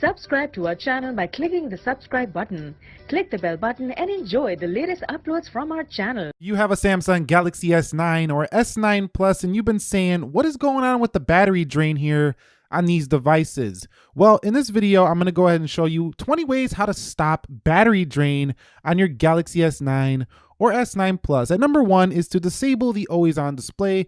Subscribe to our channel by clicking the subscribe button. Click the bell button and enjoy the latest uploads from our channel. You have a Samsung Galaxy S9 or S9 Plus and you've been saying, what is going on with the battery drain here on these devices? Well, in this video, I'm gonna go ahead and show you 20 ways how to stop battery drain on your Galaxy S9 or S9 Plus. And number one is to disable the always on display.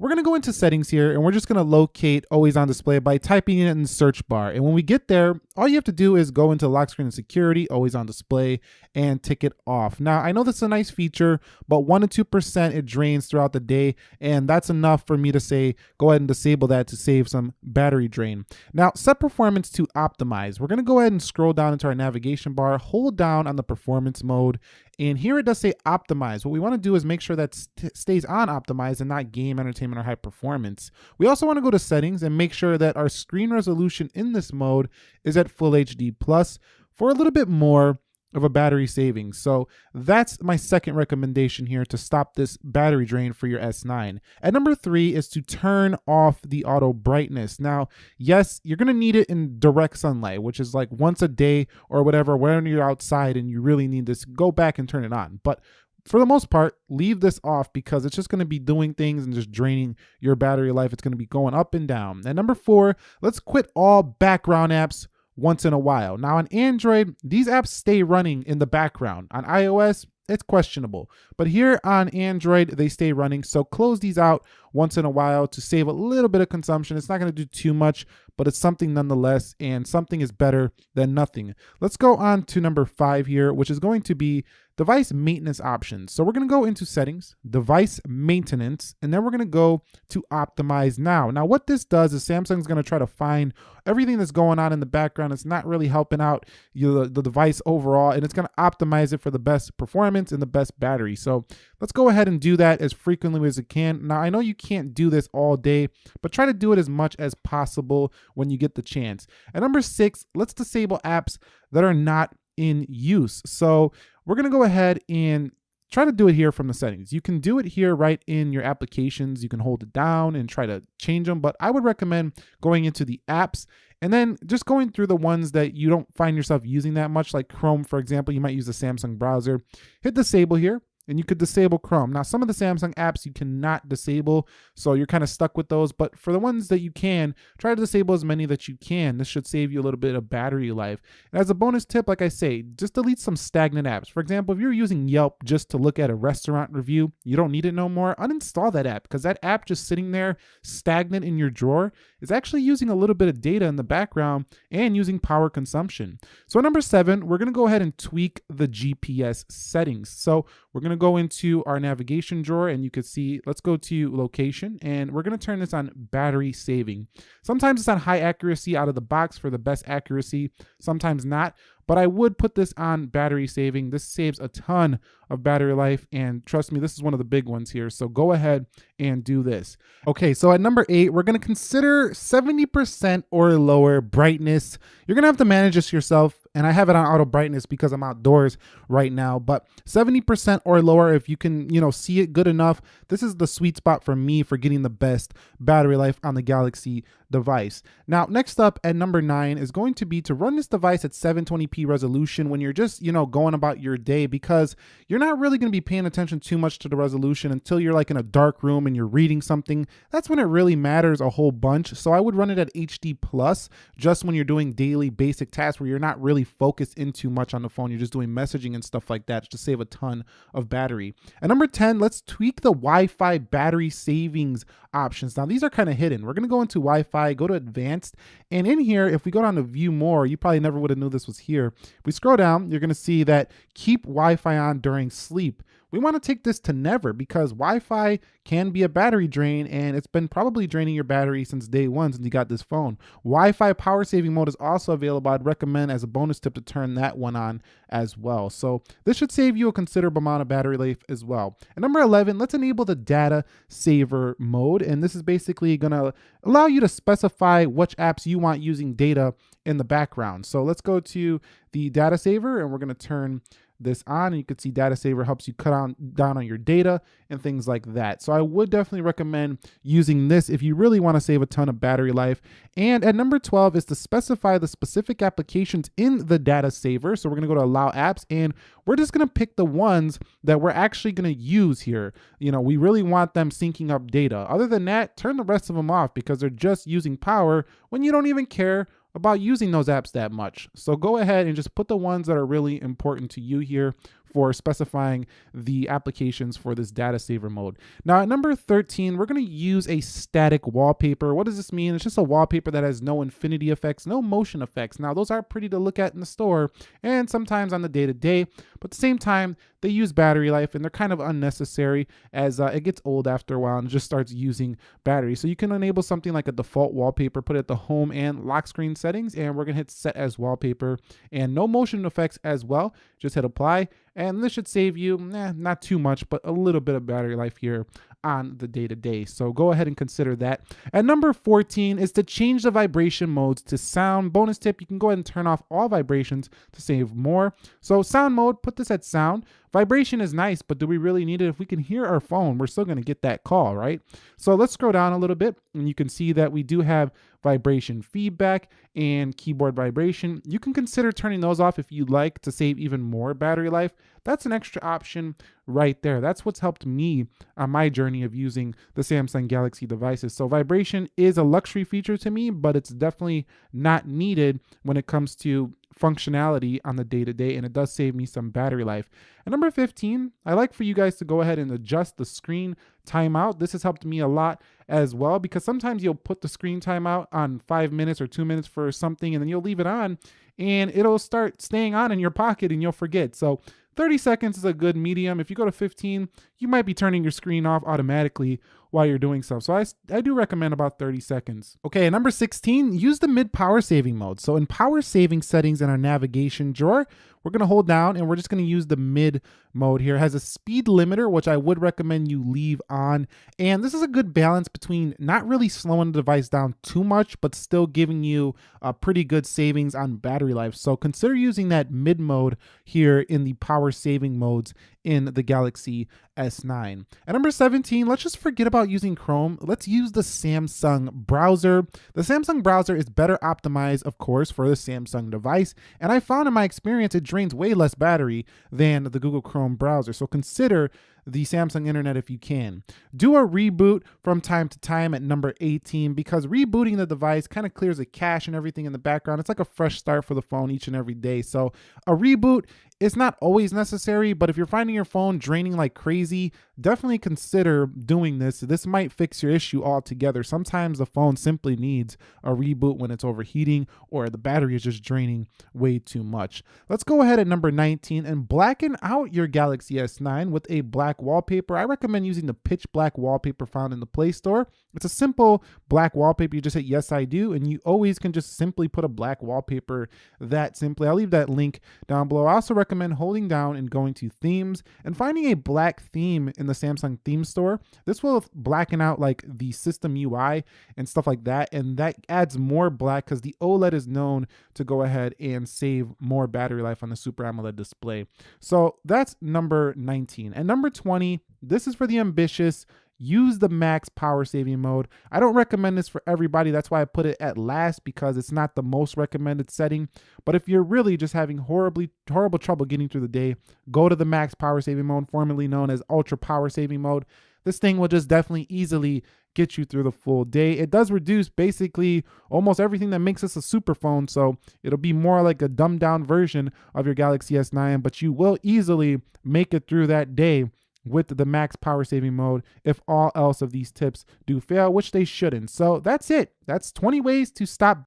We're gonna go into settings here and we're just gonna locate always on display by typing it in the search bar. And when we get there, all you have to do is go into lock screen and security, always on display, and tick it off. Now, I know this is a nice feature, but one to 2% it drains throughout the day. And that's enough for me to say, go ahead and disable that to save some battery drain. Now, set performance to optimize. We're gonna go ahead and scroll down into our navigation bar, hold down on the performance mode, and here it does say optimize. What we want to do is make sure that st stays on optimize and not game entertainment or high performance. We also want to go to settings and make sure that our screen resolution in this mode is at full HD plus for a little bit more of a battery savings. So that's my second recommendation here to stop this battery drain for your S9. And number three is to turn off the auto brightness. Now, yes, you're gonna need it in direct sunlight, which is like once a day or whatever, when you're outside and you really need this, go back and turn it on. But for the most part, leave this off because it's just going to be doing things and just draining your battery life. It's going to be going up and down. And number four, let's quit all background apps once in a while. Now on Android, these apps stay running in the background. On iOS, it's questionable. But here on Android, they stay running. So close these out once in a while to save a little bit of consumption. It's not going to do too much, but it's something nonetheless, and something is better than nothing. Let's go on to number five here, which is going to be device maintenance options. So we're going to go into settings, device maintenance, and then we're going to go to optimize now. Now what this does is Samsung's going to try to find everything that's going on in the background. It's not really helping out you, the, the device overall, and it's going to optimize it for the best performance and the best battery. So let's go ahead and do that as frequently as you can. Now I know you can't do this all day, but try to do it as much as possible when you get the chance. And number six, let's disable apps that are not in use. So we're gonna go ahead and try to do it here from the settings. You can do it here right in your applications. You can hold it down and try to change them, but I would recommend going into the apps and then just going through the ones that you don't find yourself using that much, like Chrome, for example, you might use the Samsung browser. Hit disable here and you could disable Chrome. Now, some of the Samsung apps you cannot disable, so you're kind of stuck with those. But for the ones that you can, try to disable as many that you can. This should save you a little bit of battery life. And as a bonus tip, like I say, just delete some stagnant apps. For example, if you're using Yelp just to look at a restaurant review, you don't need it no more, uninstall that app because that app just sitting there stagnant in your drawer is actually using a little bit of data in the background and using power consumption. So number seven, we're gonna go ahead and tweak the GPS settings. So we're gonna go into our navigation drawer and you can see, let's go to location and we're gonna turn this on battery saving. Sometimes it's on high accuracy out of the box for the best accuracy, sometimes not but I would put this on battery saving. This saves a ton of battery life and trust me, this is one of the big ones here. So go ahead and do this. Okay, so at number eight, we're gonna consider 70% or lower brightness. You're gonna have to manage this yourself and I have it on auto brightness because I'm outdoors right now, but 70% or lower if you can, you know, see it good enough. This is the sweet spot for me for getting the best battery life on the Galaxy device. Now, next up at number nine is going to be to run this device at 720p resolution when you're just, you know, going about your day because you're not really going to be paying attention too much to the resolution until you're like in a dark room and you're reading something. That's when it really matters a whole bunch. So I would run it at HD plus just when you're doing daily basic tasks where you're not really focused in too much on the phone. You're just doing messaging and stuff like that to save a ton of battery. And number 10, let's tweak the Wi-Fi battery savings options. Now these are kind of hidden. We're going to go into Wi-Fi Wi-Fi, go to advanced. And in here, if we go down to view more, you probably never would have knew this was here. If we scroll down, you're gonna see that keep Wi-Fi on during sleep. We wanna take this to never because Wi-Fi can be a battery drain and it's been probably draining your battery since day one since you got this phone. Wi-Fi power saving mode is also available. I'd recommend as a bonus tip to turn that one on as well. So this should save you a considerable amount of battery life as well. And number 11, let's enable the data saver mode. And this is basically gonna allow you to specify which apps you want using data in the background. So let's go to the data saver and we're gonna turn this on and you can see data saver helps you cut on down on your data and things like that. So I would definitely recommend using this if you really want to save a ton of battery life. And at number 12 is to specify the specific applications in the data saver. So we're going to go to allow apps and we're just going to pick the ones that we're actually going to use here. You know, we really want them syncing up data. Other than that, turn the rest of them off because they're just using power when you don't even care about using those apps that much. So go ahead and just put the ones that are really important to you here for specifying the applications for this data saver mode. Now at number 13, we're gonna use a static wallpaper. What does this mean? It's just a wallpaper that has no infinity effects, no motion effects. Now those are pretty to look at in the store and sometimes on the day to day, but at the same time, they use battery life and they're kind of unnecessary as uh, it gets old after a while and just starts using battery. So you can enable something like a default wallpaper, put it at the home and lock screen settings, and we're gonna hit set as wallpaper and no motion effects as well. Just hit apply and this should save you, eh, not too much, but a little bit of battery life here on the day to day. So go ahead and consider that. At number 14 is to change the vibration modes to sound. Bonus tip, you can go ahead and turn off all vibrations to save more. So sound mode, put this at sound. Vibration is nice, but do we really need it? If we can hear our phone, we're still going to get that call, right? So let's scroll down a little bit and you can see that we do have vibration feedback and keyboard vibration. You can consider turning those off if you'd like to save even more battery life. That's an extra option right there. That's what's helped me on my journey of using the Samsung Galaxy devices. So vibration is a luxury feature to me, but it's definitely not needed when it comes to functionality on the day to day, and it does save me some battery life. And number 15, I like for you guys to go ahead and adjust the screen timeout. This has helped me a lot as well because sometimes you'll put the screen timeout on five minutes or two minutes for something, and then you'll leave it on and it'll start staying on in your pocket and you'll forget. So 30 seconds is a good medium. If you go to 15, you might be turning your screen off automatically while you're doing stuff. So I, I do recommend about 30 seconds. Okay, number 16, use the mid power saving mode. So in power saving settings in our navigation drawer, we're gonna hold down and we're just gonna use the mid mode here. It has a speed limiter, which I would recommend you leave on. And this is a good balance between not really slowing the device down too much, but still giving you a pretty good savings on battery life. So consider using that mid mode here in the power saving modes in the Galaxy S9. At number 17, let's just forget about using Chrome. Let's use the Samsung browser. The Samsung browser is better optimized, of course, for the Samsung device. And I found in my experience, it drains way less battery than the Google Chrome browser. So consider the Samsung internet if you can. Do a reboot from time to time at number 18 because rebooting the device kind of clears the cache and everything in the background. It's like a fresh start for the phone each and every day. So a reboot is not always necessary, but if you're finding your phone draining like crazy, definitely consider doing this. This might fix your issue altogether. Sometimes the phone simply needs a reboot when it's overheating or the battery is just draining way too much. Let's go ahead at number 19 and blacken out your Galaxy S9 with a black black wallpaper, I recommend using the pitch black wallpaper found in the Play Store. It's a simple black wallpaper. You just hit yes, I do, and you always can just simply put a black wallpaper that simply. I'll leave that link down below. I also recommend holding down and going to themes and finding a black theme in the Samsung theme store. This will blacken out like the system UI and stuff like that. And that adds more black because the OLED is known to go ahead and save more battery life on the Super AMOLED display. So that's number 19. And number 20, this is for the ambitious. Use the max power saving mode. I don't recommend this for everybody. That's why I put it at last because it's not the most recommended setting. But if you're really just having horribly horrible trouble getting through the day, go to the max power saving mode, formerly known as ultra power saving mode. This thing will just definitely easily get you through the full day. It does reduce basically almost everything that makes us a super phone, so it'll be more like a dumbed down version of your Galaxy S9, but you will easily make it through that day with the max power saving mode if all else of these tips do fail, which they shouldn't. So that's it. That's 20 ways to stop